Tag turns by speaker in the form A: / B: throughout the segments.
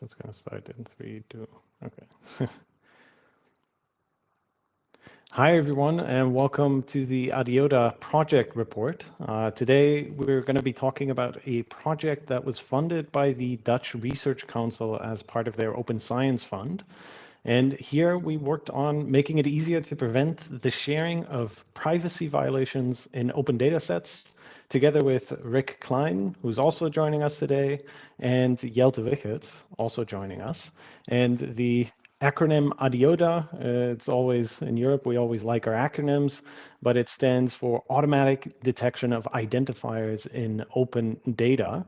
A: So it's going to start in three, two, okay. Hi, everyone, and welcome to the Adiota project report. Uh, today, we're going to be talking about a project that was funded by the Dutch Research Council as part of their Open Science Fund. And here we worked on making it easier to prevent the sharing of privacy violations in open data sets together with Rick Klein, who's also joining us today, and Jelte Wicherts, also joining us. And the acronym ADIOTA, uh, it's always in Europe, we always like our acronyms, but it stands for Automatic Detection of Identifiers in Open Data.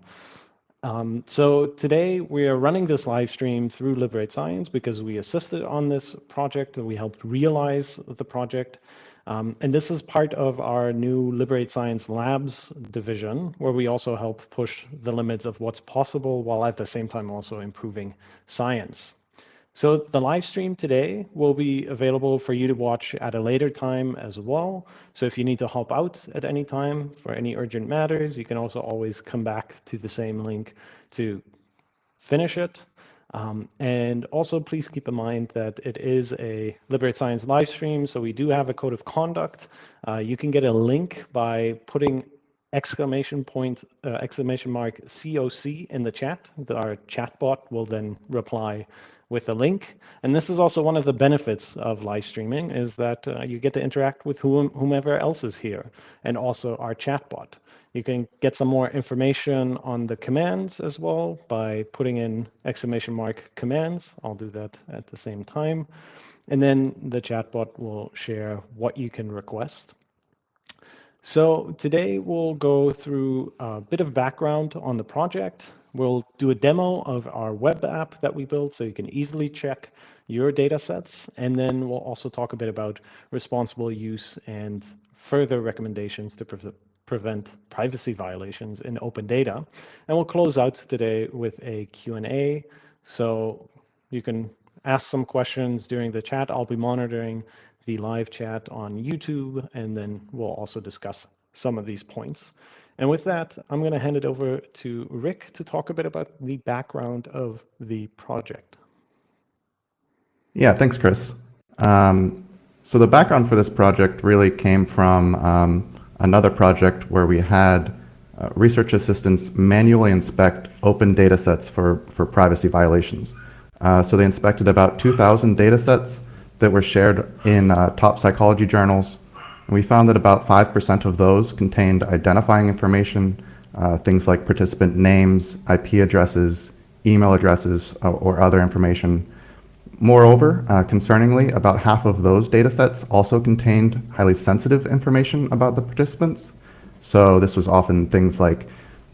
A: Um, so today we are running this live stream through Liberate Science because we assisted on this project and we helped realize the project. Um, and this is part of our new Liberate Science Labs division, where we also help push the limits of what's possible while at the same time also improving science. So the live stream today will be available for you to watch at a later time as well. So if you need to hop out at any time for any urgent matters, you can also always come back to the same link to finish it. Um, and also please keep in mind that it is a Liberate Science live stream, so we do have a code of conduct. Uh, you can get a link by putting exclamation point, uh, exclamation mark COC in the chat. Our chatbot will then reply with a link. And this is also one of the benefits of live streaming is that uh, you get to interact with whom, whomever else is here and also our chatbot. You can get some more information on the commands as well by putting in exclamation mark commands. I'll do that at the same time. And then the chatbot will share what you can request. So today we'll go through a bit of background on the project. We'll do a demo of our web app that we built so you can easily check your data sets. And then we'll also talk a bit about responsible use and further recommendations to prevent privacy violations in open data. And we'll close out today with a Q&A. So you can ask some questions during the chat. I'll be monitoring the live chat on YouTube, and then we'll also discuss some of these points. And with that, I'm going to hand it over to Rick to talk a bit about the background of the project.
B: Yeah, thanks, Chris. Um, so the background for this project really came from um, another project where we had uh, research assistants manually inspect open data sets for, for privacy violations. Uh, so they inspected about 2,000 data sets that were shared in uh, top psychology journals and we found that about 5% of those contained identifying information, uh, things like participant names, IP addresses, email addresses, uh, or other information. Moreover, uh, concerningly, about half of those data sets also contained highly sensitive information about the participants. So this was often things like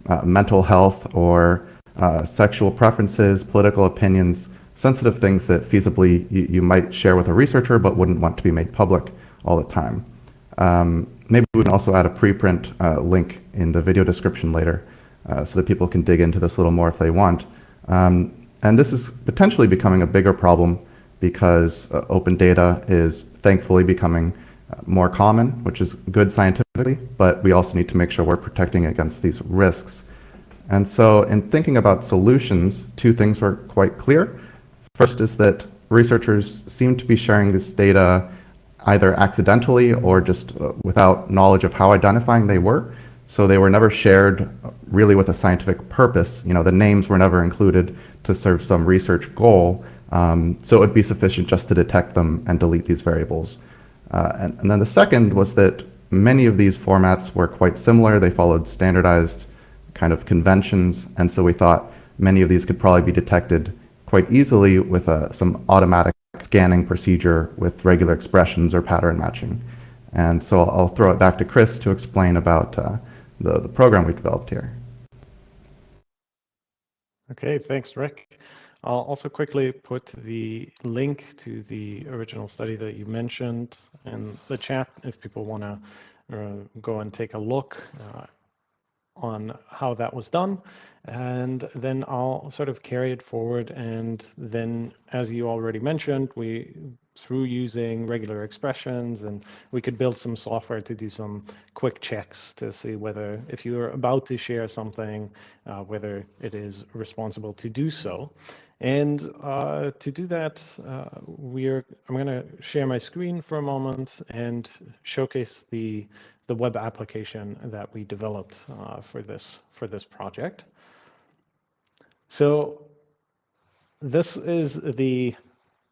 B: uh, mental health or uh, sexual preferences, political opinions, sensitive things that feasibly you, might share with a researcher but wouldn't want to be made public all the time. Um, maybe we can also add a preprint uh, link in the video description later uh, so that people can dig into this a little more if they want. Um, and this is potentially becoming a bigger problem because uh, open data is thankfully becoming uh, more common, which is good scientifically, but we also need to make sure we're protecting against these risks. And so in thinking about solutions, two things were quite clear. First is that researchers seem to be sharing this data either accidentally or just uh, without knowledge of how identifying they were. So they were never shared really with a scientific purpose. You know, the names were never included to serve some research goal. Um, so it would be sufficient just to detect them and delete these variables. Uh, and, and, then the second was that many of these formats were quite similar. They followed standardized kind of conventions. And so we thought many of these could probably be detected quite easily with uh, some automatic scanning procedure with regular expressions or pattern matching. And so I'll throw it back to Chris to explain about uh, the, the program we developed here.
A: Okay, thanks, Rick. I'll also quickly put the link to the original study that you mentioned in the chat if people want to uh, go and take a look. Uh, on how that was done. And then I'll sort of carry it forward. And then, as you already mentioned, we through using regular expressions and we could build some software to do some quick checks to see whether if you're about to share something, uh, whether it is responsible to do so. And uh, to do that, uh, we're I'm going to share my screen for a moment and showcase the the web application that we developed uh, for this for this project. So this is the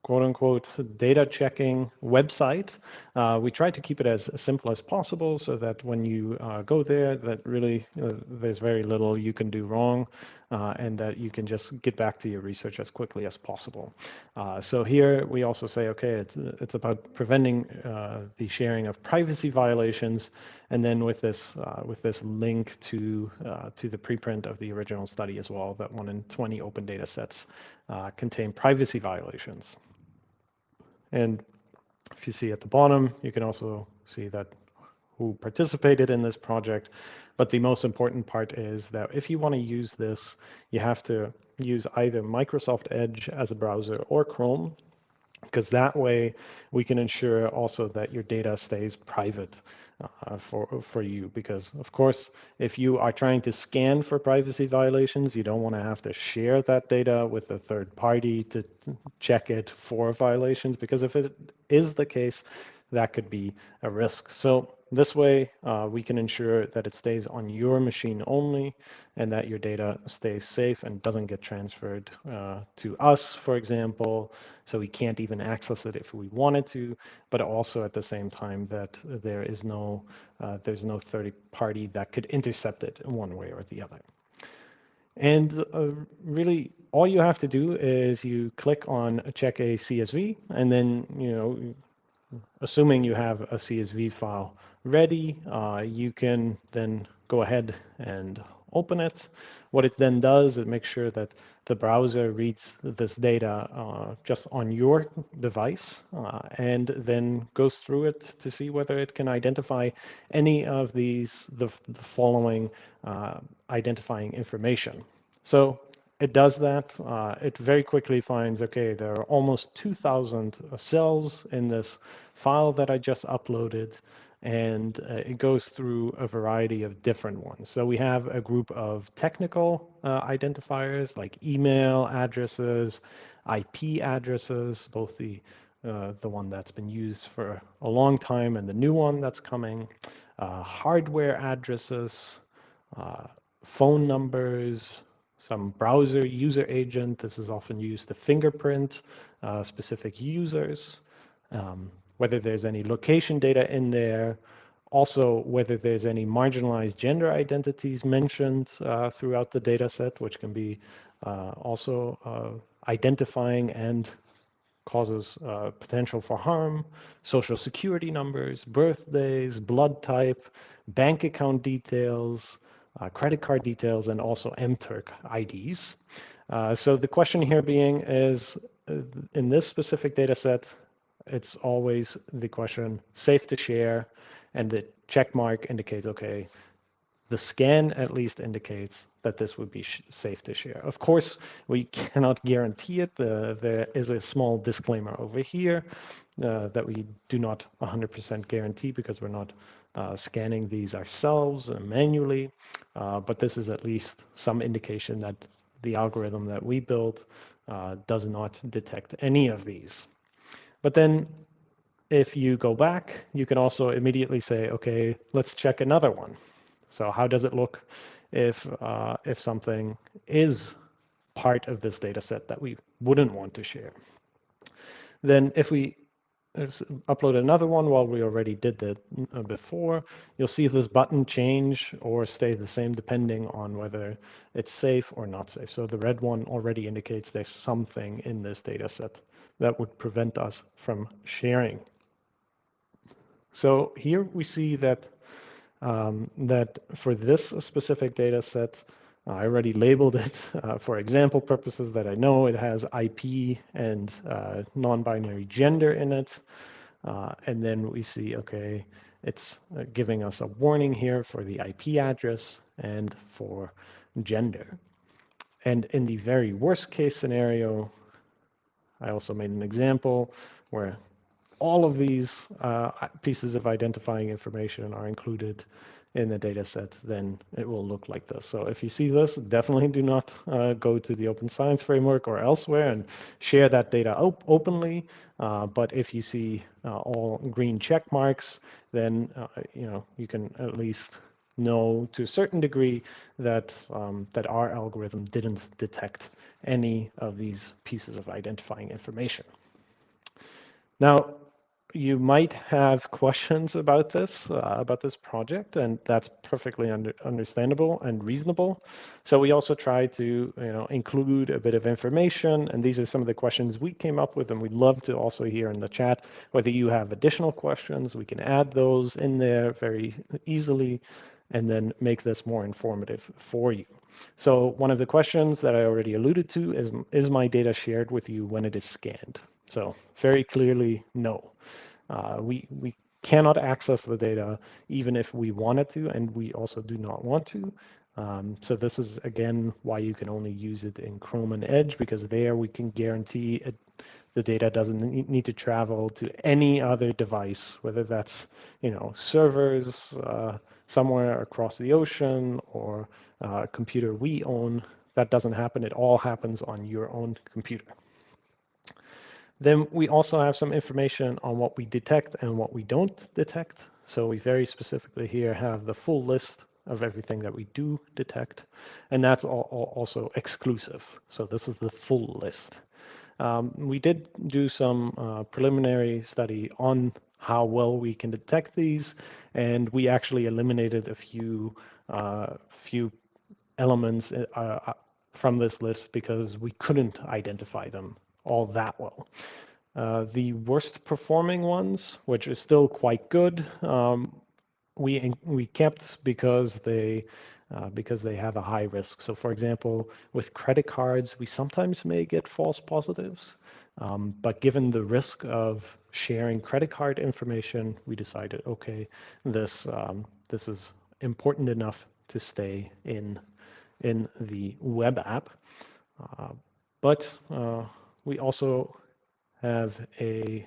A: quote unquote data checking website. Uh, we try to keep it as simple as possible so that when you uh, go there, that really uh, there's very little you can do wrong uh, and that you can just get back to your research as quickly as possible. Uh, so here we also say, okay, it's, it's about preventing uh, the sharing of privacy violations. And then with this, with this link to, to the preprint of the original study as well, that one in 20 open data sets contain privacy violations. And if you see at the bottom, you can also see that who participated in this project. But the most important part is that if you want to use this, you have to use either Microsoft Edge as a browser or Chrome because that way we can ensure also that your data stays private uh, for for you because of course if you are trying to scan for privacy violations you don't want to have to share that data with a third party to check it for violations because if it is the case that could be a risk so this way, uh, we can ensure that it stays on your machine only and that your data stays safe and doesn't get transferred uh, to us, for example, so we can't even access it if we wanted to, but also at the same time that there is no, uh, there's no third party that could intercept it in one way or the other. And uh, really, all you have to do is you click on check a CSV, and then, you know, assuming you have a CSV file ready, uh, you can then go ahead and open it. What it then does, it makes sure that the browser reads this data uh, just on your device uh, and then goes through it to see whether it can identify any of these, the, the following uh, identifying information. So it does that. Uh, it very quickly finds, okay, there are almost 2,000 cells in this file that I just uploaded and uh, it goes through a variety of different ones. So we have a group of technical uh, identifiers like email addresses, IP addresses, both the uh, the one that's been used for a long time and the new one that's coming, uh, hardware addresses, uh, phone numbers, some browser user agent. This is often used to fingerprint uh, specific users. Um, whether there's any location data in there, also whether there's any marginalized gender identities mentioned uh, throughout the data set, which can be uh, also uh, identifying and causes uh, potential for harm, social security numbers, birthdays, blood type, bank account details, uh, credit card details, and also MTurk IDs. So the question here being is, in this specific data set, it's always the question safe to share and the check mark indicates okay the scan at least indicates that this would be safe to share. Of course, we cannot guarantee it. Uh, there is a small disclaimer over here uh, that we do not 100% guarantee because we're not uh, scanning these ourselves manually. Uh, but this is at least some indication that the algorithm that we built uh, does not detect any of these. But then if you go back, you can also immediately say, okay, let's check another one. So how does it look if, uh, if something is part of this data set that we wouldn't want to share? Then if we upload another one while we already did that uh, before, you'll see this button change or stay the same depending on whether it's safe or not safe. So the red one already indicates there's something in this data set that would prevent us from sharing. So here we see that um, that for this specific data set, I already labeled it uh, for example purposes that I know it has IP and uh, non-binary gender in it. Uh, and then we see, okay, it's uh, giving us a warning here for the IP address and for gender. And in the very worst case scenario, I also made an example where all of these uh, pieces of identifying information are included in the data set, then it will look like this. So if you see this, definitely do not uh, go to the Open Science Framework or elsewhere and share that data op openly. Uh, but if you see uh, all green check marks, then uh, you know you can at least know to a certain degree that um, that our algorithm didn't detect any of these pieces of identifying information. Now, you might have questions about this, uh, about this project, and that's perfectly under, understandable and reasonable. So we also try to you know, include a bit of information, and these are some of the questions we came up with, and we'd love to also hear in the chat whether you have additional questions. We can add those in there very easily and then make this more informative for you. So one of the questions that I already alluded to is, is my data shared with you when it is scanned? So very clearly, no. Uh, we, we cannot access the data even if we wanted to, and we also do not want to. Um, so this is, again, why you can only use it in Chrome and Edge, because there we can guarantee it, the data doesn't need to travel to any other device, whether that's, you know, servers uh, somewhere across the ocean or uh, a computer we own. That doesn't happen. It all happens on your own computer. Then we also have some information on what we detect and what we don't detect. So we very specifically here have the full list of everything that we do detect, and that's all, all also exclusive. So this is the full list. Um, we did do some uh, preliminary study on how well we can detect these, and we actually eliminated a few uh, few elements uh, uh from this list because we couldn't identify them all that well. Uh, the worst performing ones, which is still quite good, um, we we kept because they uh, because they have a high risk. So, for example, with credit cards, we sometimes may get false positives, um, but given the risk of sharing credit card information, we decided, okay, this um, this is important enough to stay in in the web app. Uh, but uh, we also have a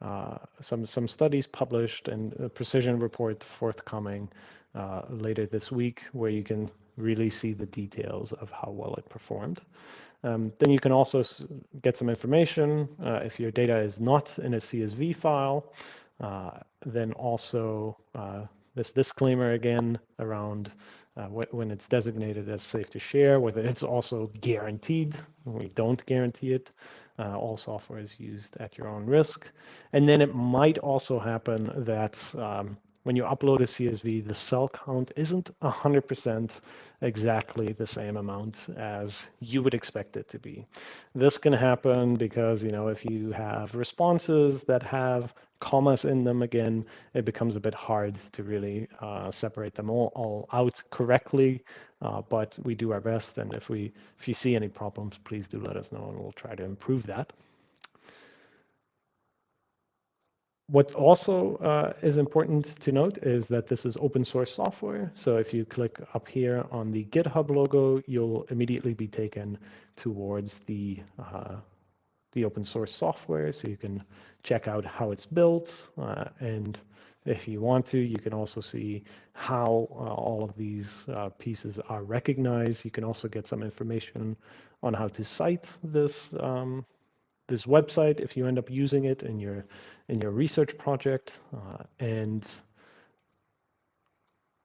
A: uh, some some studies published and a precision report forthcoming uh, later this week where you can really see the details of how well it performed. Um, then you can also get some information uh, if your data is not in a CSV file. Uh, then also uh, this disclaimer again around uh, when it's designated as safe to share, whether it's also guaranteed. We don't guarantee it. Uh, all software is used at your own risk. And then it might also happen that um, when you upload a CSV, the cell count isn't 100% exactly the same amount as you would expect it to be. This can happen because, you know, if you have responses that have commas in them again, it becomes a bit hard to really uh, separate them all, all out correctly. Uh, but we do our best, and if we if you see any problems, please do let us know, and we'll try to improve that. What also uh, is important to note is that this is open source software. So if you click up here on the GitHub logo, you'll immediately be taken towards the uh, the open source software. So you can check out how it's built. Uh, and if you want to, you can also see how uh, all of these uh, pieces are recognized. You can also get some information on how to cite this um, this website if you end up using it in your in your research project. Uh, and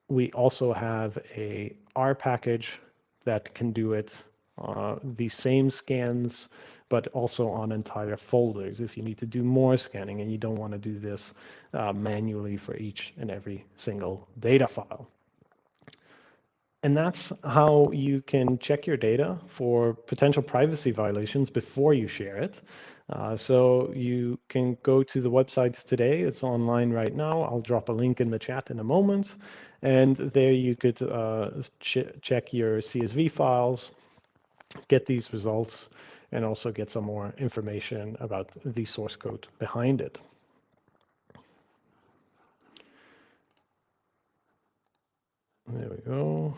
A: we also have a R package that can do it uh, the same scans, but also on entire folders if you need to do more scanning and you don't want to do this uh, manually for each and every single data file. And that's how you can check your data for potential privacy violations before you share it. Uh, so you can go to the website today. It's online right now. I'll drop a link in the chat in a moment. And there you could uh, ch check your CSV files, get these results, and also get some more information about the source code behind it. There go.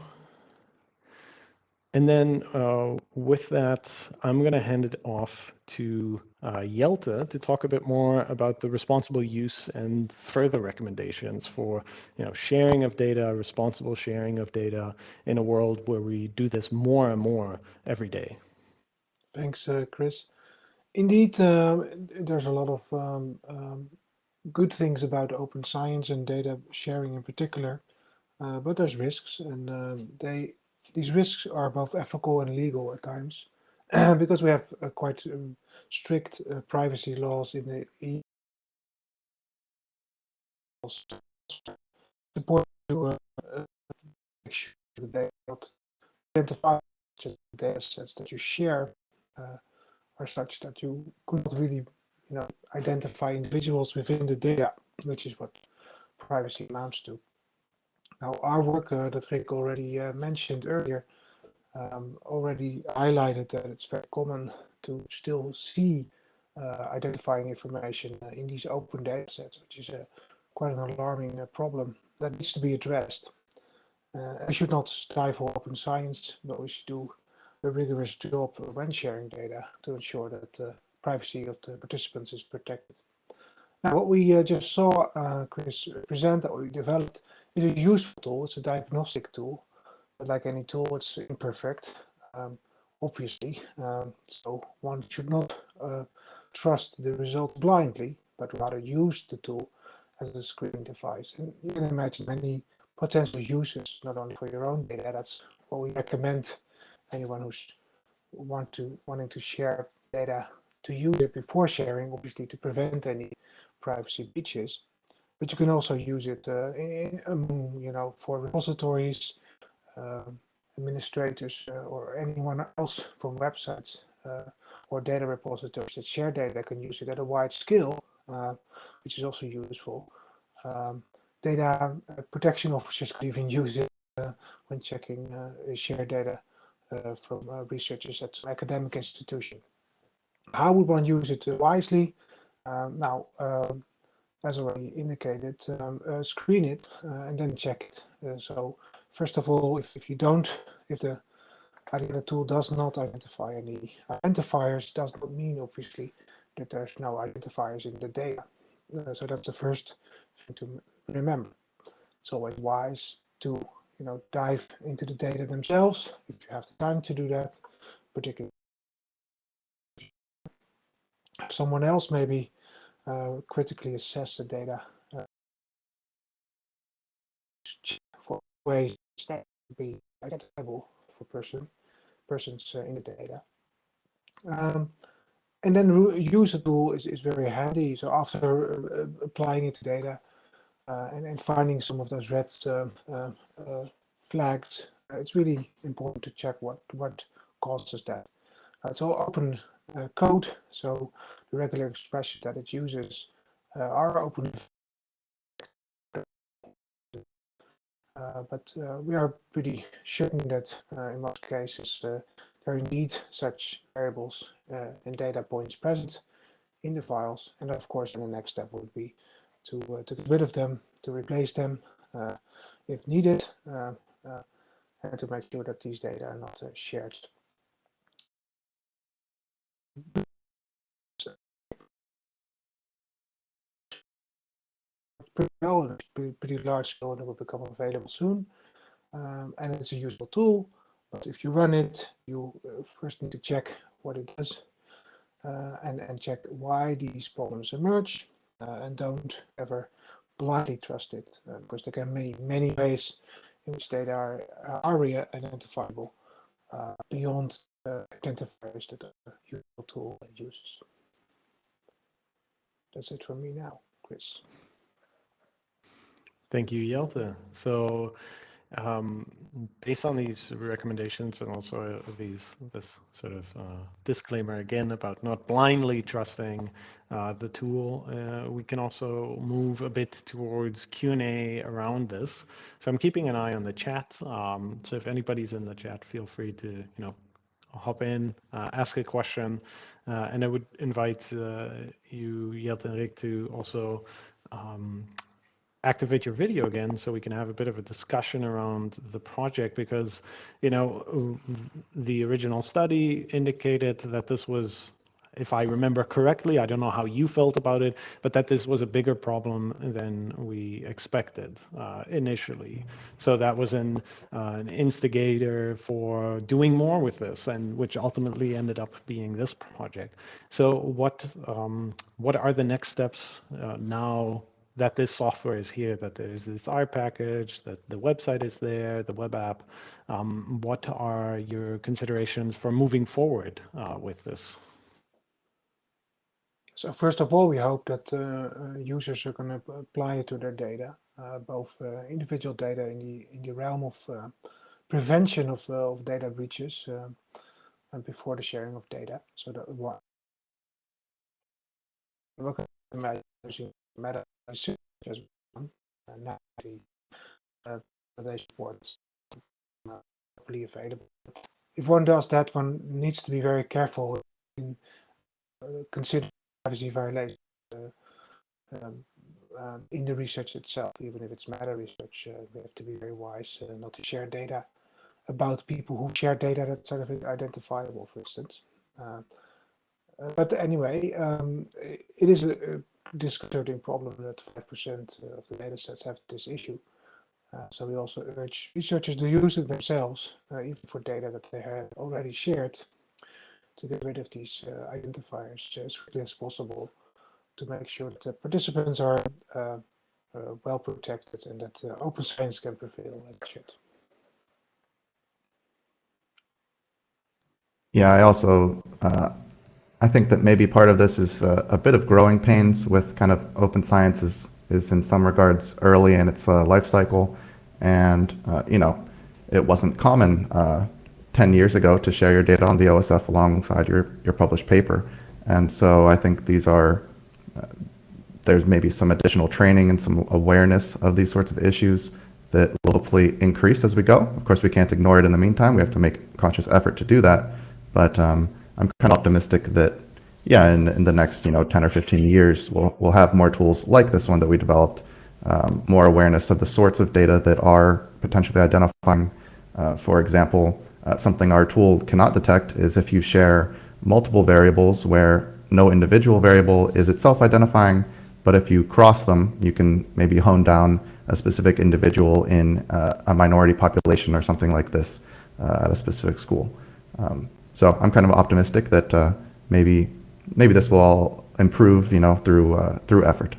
A: And then uh, with that, I'm going to hand it off to uh, Jelte to talk a bit more about the responsible use and further recommendations for you know, sharing of data, responsible sharing of data in a world where we do this more and more every day.
C: Thanks, uh, Chris. Indeed, um, there's a lot of um, um, good things about open science and data sharing in particular, uh, but there's risks, and um, they these risks are both ethical and legal at times, because we have uh, quite um, strict uh, privacy laws in the EU. Support to uh, uh, make sure that they not identify data sets that you share uh, are such that you could not really you know, identify individuals within the data, which is what privacy amounts to. Now, our work uh, that Rick already uh, mentioned earlier um, already highlighted that it's very common to still see uh, identifying information in these open data sets, which is quite an alarming problem that needs to be addressed. Uh, we should not stifle open science, but we should do a rigorous job when sharing data to ensure that the privacy of the participants is protected. Now, what we uh, just saw uh, Chris present that we developed is a useful tool. It's a diagnostic tool, but like any tool, it's imperfect, um, obviously. Um, so one should not uh, trust the result blindly, but rather use the tool as a screening device. And you can imagine many potential uses, not only for your own data. That's what we recommend anyone who's want to wanting to share data to use it before sharing, obviously to prevent any privacy breaches. But you can also use it uh, in, um, you know, for repositories, uh, administrators, uh, or anyone else from websites uh, or data repositories that share data can use it at a wide scale, uh, which is also useful. Um, data uh, protection officers can even use it when checking shared data from researchers at some academic institution. How would one use it wisely? Um, now, um, as already indicated, um, uh, screen it and then check it. so first of all, if, if you don't, if the Ariana tool does not identify any identifiers, does not mean obviously that there's no identifiers in the data. Uh, so that's the first thing to remember. It's always wise to you know, dive into the data themselves if you have the time to do that, particularly someone else maybe uh, critically assess the data uh, for ways that be identifiable for person persons uh, in the data. Um, and then use the tool is, is very handy. So after uh, applying it to data, uh, and, and finding some of those red um, uh, uh, flags, it's really important to check what, what causes that. all open code, so the regular expressions that it uses are open Uh, but uh, we are pretty certain that uh, in most cases there are indeed such variables and data points present in the files. And of course, the next step would be to, uh, to get rid of them, to replace them uh, if needed, uh, and to make sure that these data are not shared. Pretty pretty, large scale that will become available soon. Um, and it's a useful tool, but if you run it, you first need to check what it does uh, and, and check why these problems emerge uh, and don't ever blindly trust it uh, because there can be many ways in which data are, are identifiable uh, identifiers that the usual tool uses. That's it from me now, Chris.
A: Thank you, Jelte. So um, based on these recommendations and also these this sort of uh, disclaimer again about not blindly trusting uh, the tool, uh, we can also move a bit towards Q&A around this. So I'm keeping an eye on the chat. Um, so if anybody's in the chat, feel free to you know hop in, uh, ask a question, uh, and I would invite uh, you, Jelte and Rick, to also um, activate your video again so we can have a bit of a discussion around the project because you know the original study indicated that this was if I remember correctly, I don't know how you felt about it, but that this was a bigger problem than we expected uh, initially. So that was an, uh, an instigator for doing more with this, and which ultimately ended up being this project. So what um, what are the next steps uh, now that this software is here, that there is this R package, that the website is there, the web app. Um, what are your considerations for moving forward uh, with this?
C: So first of all, we hope that uh, uh users are going to apply it to their data, uh, both uh, individual data in the in the realm of uh, prevention of, uh, of data breaches and before the sharing of data. So that one, imagine using meta as one, and now the available. If one does that, one needs to be very careful in considering privacy violation uh, um, um, in the research itself, even if it's meta research, uh, we have to be very wise uh, not to share data about people who share data that's sort of identifiable, for instance. Uh, uh, but anyway, um, it is a, disconcerting problem that 5% of the data sets have this issue. Uh, so we also urge researchers to use it themselves, even for data that they have already shared to get rid of these uh, identifiers as quickly as possible to make sure that the participants are uh, uh, well protected and that open science can prevail should.
B: Yeah, I also uh, I think that maybe part of this is uh, a bit of growing pains with kind of open science is, is in some regards early in its uh, life cycle, and you know it wasn't common 10 years ago to share your data on the OSF alongside your, your published paper. And so I think these are, uh, there's maybe some additional training and some awareness of these sorts of issues that will hopefully increase as we go. Of course, we can't ignore it in the meantime. We have to make conscious effort to do that. But um, I'm kind of optimistic that, yeah, in, in the next, you know, 10 or 15 years, we'll, we'll have more tools like this one that we developed, um, more awareness of the sorts of data that are potentially identifying, uh, for example, uh, something our tool cannot detect is if you share multiple variables where no individual variable is itself identifying, but if you cross them, you can maybe hone down a specific individual in uh, a minority population or something like this uh, at a specific school. Um, so I'm kind of optimistic that uh, maybe maybe this will all improve, you know, through uh, through effort.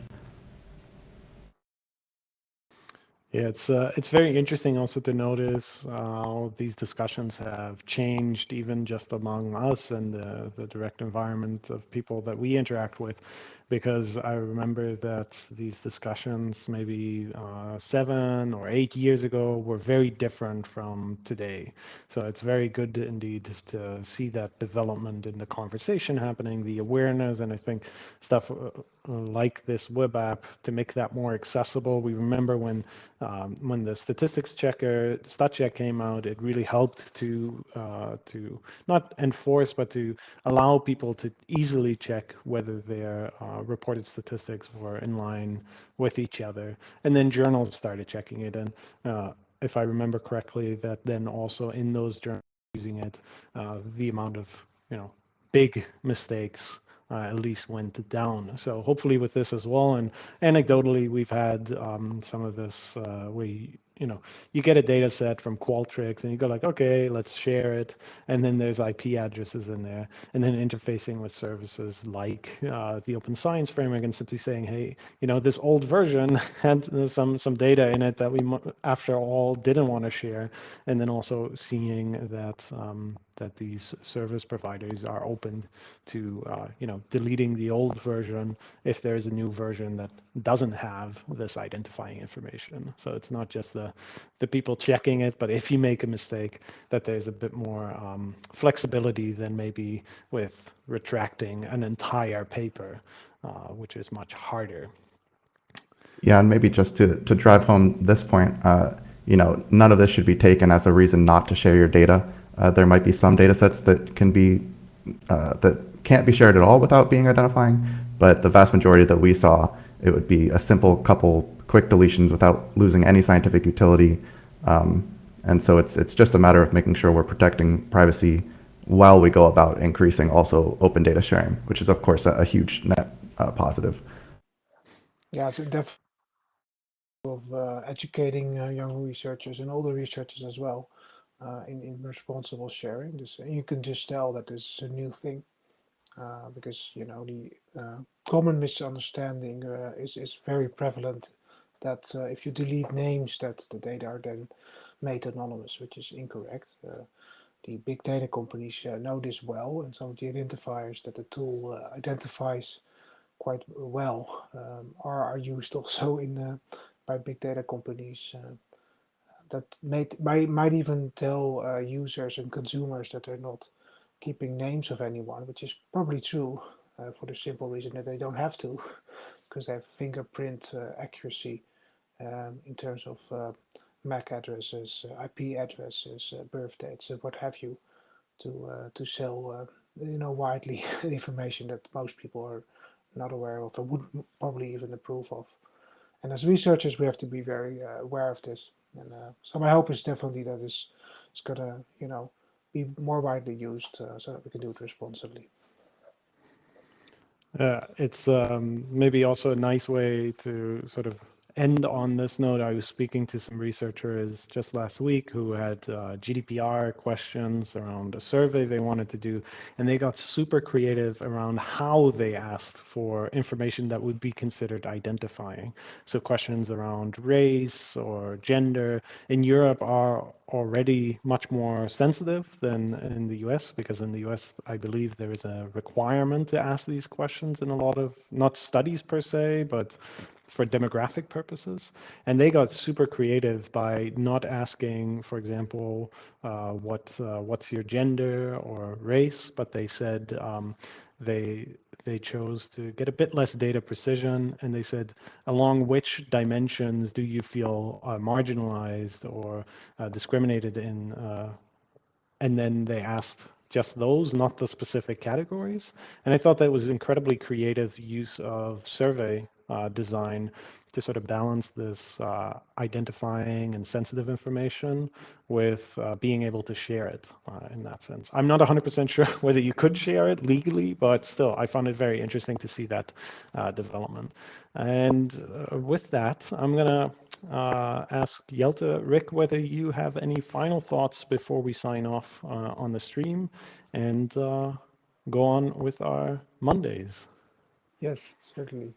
A: Yeah, it's uh, it's very interesting also to notice how these discussions have changed, even just among us and the, the direct environment of people that we interact with because I remember that these discussions maybe uh, seven or eight years ago were very different from today. So it's very good indeed to see that development in the conversation happening, the awareness, and I think stuff uh, like this web app to make that more accessible. We remember when um, when the statistics checker StatCheck came out, it really helped to uh, to not enforce but to allow people to easily check whether their uh, reported statistics were in line with each other. And then journals started checking it. And uh, if I remember correctly, that then also in those journals using it, uh, the amount of you know big mistakes uh, at least went down. So hopefully with this as well. And anecdotally, we've had um, some of this. Uh, we you know, you get a data set from Qualtrics and you go like, okay, let's share it. And then there's IP addresses in there. And then interfacing with services like uh, the Open Science Framework and simply saying, hey, you know, this old version had some some data in it that we, after all, didn't want to share. And then also seeing that um, that these service providers are open to, uh, you know, deleting the old version if there's a new version that doesn't have this identifying information. So it's not just the the people checking it, but if you make a mistake, that there's a bit more um, flexibility than maybe with retracting an entire paper, uh, which is much harder.
B: Yeah, and maybe just to, to drive home this point, uh, you know, none of this should be taken as a reason not to share your data. Uh, there might be some data sets that can be, uh, that can't be shared at all without being identifying, but the vast majority that we saw, it would be a simple couple quick deletions without losing any scientific utility. Um, and so it's, it's just a matter of making sure we're protecting privacy while we go about increasing also open data sharing, which is, of course, a, a huge net uh, positive.
C: Yeah, so definitely of uh, educating uh, young researchers and older researchers as well uh, in, in responsible sharing. This, you can just tell that this is a new thing uh, because, you know, the uh, common misunderstanding uh, is, is very prevalent that if you delete names that the data are then made anonymous, which is incorrect. the big data companies know this well and some of the identifiers that the tool identifies quite well um, are, are used also in uh, by big data companies uh, that might, might, even tell uh, users and consumers that they're not keeping names of anyone, which is probably true uh, for the simple reason that they don't have to because they have fingerprint uh, accuracy um, in terms of uh, MAC addresses, IP addresses, birth dates, what have you to to sell you know widely information that most people are not aware of and wouldn't probably even approve of. And as researchers, we have to be very uh, aware of this. And uh, so my hope is definitely that this is going to, you know, be more widely used uh, so that we can do it responsibly.
A: Uh, it's um, maybe also a nice way to sort of end on this note, I was speaking to some researchers just last week who had uh, GDPR questions around a survey they wanted to do, and they got super creative around how they asked for information that would be considered identifying. So questions around race or gender in Europe are already much more sensitive than in the US because in the US, I believe there is a requirement to ask these questions in a lot of, not studies per se, but for demographic purposes. And they got super creative by not asking, for example, uh, what uh, what's your gender or race, but they said um, they they chose to get a bit less data precision, and they said along which dimensions do you feel uh, marginalized or uh, discriminated in, uh, and then they asked just those, not the specific categories. And I thought that was incredibly creative use of survey uh, design to sort of balance this uh, identifying and sensitive information with uh, being able to share it uh, in that sense. I'm not 100% sure whether you could share it legally, but still, I found it very interesting to see that uh, development. And uh, with that, I'm going to ask Jelte, Rick, whether you have any final thoughts before we sign off on the stream and go on with our Mondays.
C: Yes, certainly.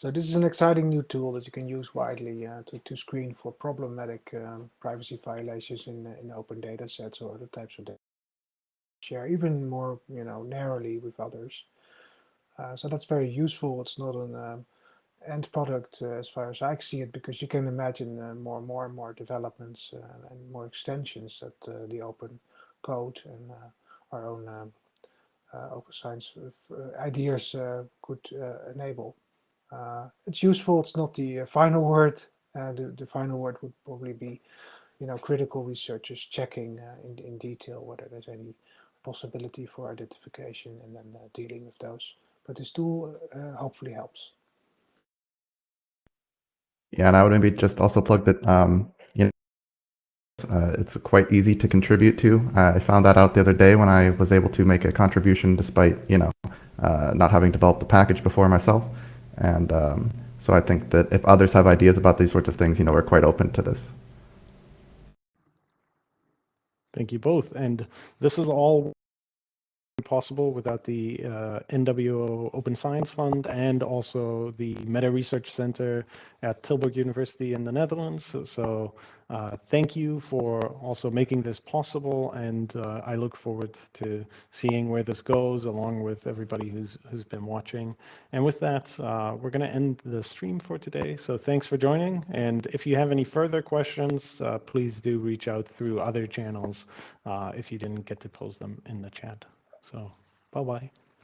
C: So this is an exciting new tool that you can use widely uh, to, to screen for problematic um, privacy violations in, in open data sets or other types of data share even more you know narrowly with others. Uh, so that's very useful. It's not an um, end product uh, as far as I see it because you can imagine uh, more and more and more developments uh, and more extensions that uh, the open code and our own um, open science ideas could enable. Uh, it's useful. It's not the uh, final word. Uh, the, the final word would probably be, you know, critical researchers checking in, in detail whether there's any possibility for identification and then dealing with those. But this tool hopefully helps.
B: Yeah, and I would maybe just also plug that um, you know, uh, it's quite easy to contribute to. Uh, I found that out the other day when I was able to make a contribution despite you know uh, not having developed the package before myself. And um, so I think that if others have ideas about these sorts of things, you know, we're quite open to this.
A: Thank you both. And this is all possible without the uh, NWO Open Science Fund and also the Meta Research Center at Tilburg University in the Netherlands. So, so uh, thank you for also making this possible, and uh, I look forward to seeing where this goes along with everybody who's who's been watching. And with that, uh, we're going to end the stream for today. So thanks for joining, and if you have any further questions, uh, please do reach out through other channels uh, if you didn't get to pose them in the chat. So bye-bye.